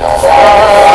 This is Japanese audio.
の